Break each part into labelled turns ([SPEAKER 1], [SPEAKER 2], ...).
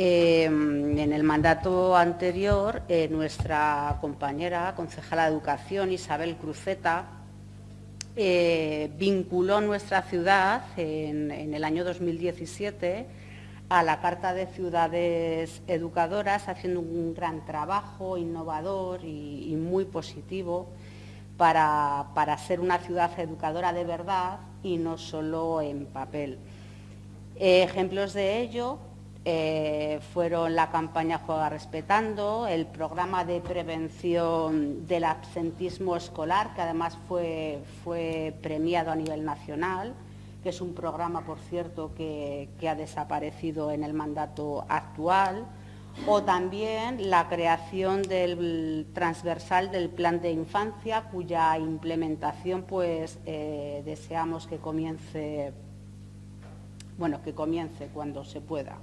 [SPEAKER 1] Eh, en el mandato anterior, eh, nuestra compañera concejala de Educación, Isabel Cruceta, eh, vinculó nuestra ciudad en, el año 2017 a la Carta de Ciudades Educadoras, haciendo un gran trabajo innovador y, muy positivo para, para ser una ciudad educadora de verdad y no solo en papel. ejemplos de ello eh, fueron la campaña Juega Respetando, el programa de prevención del absentismo escolar, que además fue, fue premiado a nivel nacional, que es un programa, por cierto, que, ha desaparecido en el mandato actual, o también la creación del transversal del plan de infancia, cuya implementación pues, eh, deseamos que comience, bueno, que comience cuando se pueda.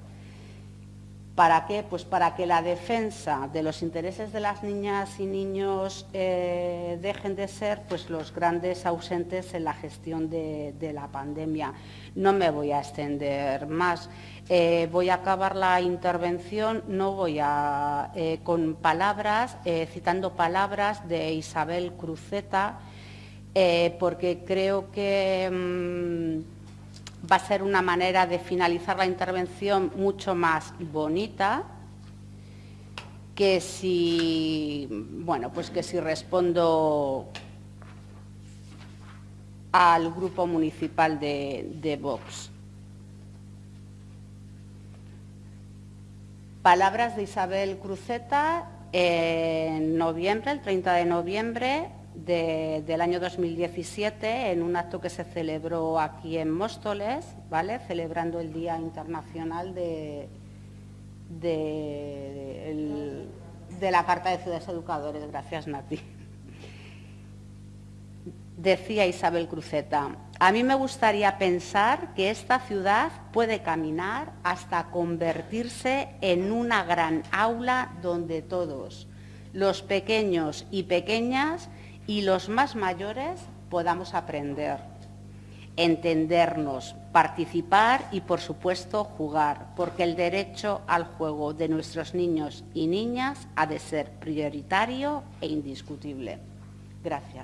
[SPEAKER 1] ¿Para qué? Pues para que la defensa de los intereses de las niñas y niños eh, dejen de ser pues, los grandes ausentes en la gestión de, la pandemia. No me voy a extender más. Eh, voy a acabar la intervención, no voy a, eh, con palabras, citando palabras de Isabel Cruceta, porque creo que... Mm, va a ser una manera de finalizar la intervención mucho más bonita que si, bueno, pues que si respondo al grupo municipal de, Vox. Palabras de Isabel Cruceta en noviembre, el 30 de noviembre, del año 2017 en un acto que se celebró aquí en Móstoles, ¿vale? celebrando el Día Internacional de, de, la Carta de Ciudades Educadores. Gracias, Nati. Decía Isabel Cruceta, a mí me gustaría pensar que esta ciudad puede caminar hasta convertirse en una gran aula donde todos, los pequeños y pequeñas, y los más mayores podamos aprender, entendernos, participar y, por supuesto, jugar, porque el derecho al juego de nuestros niños y niñas ha de ser prioritario e indiscutible. Gracias.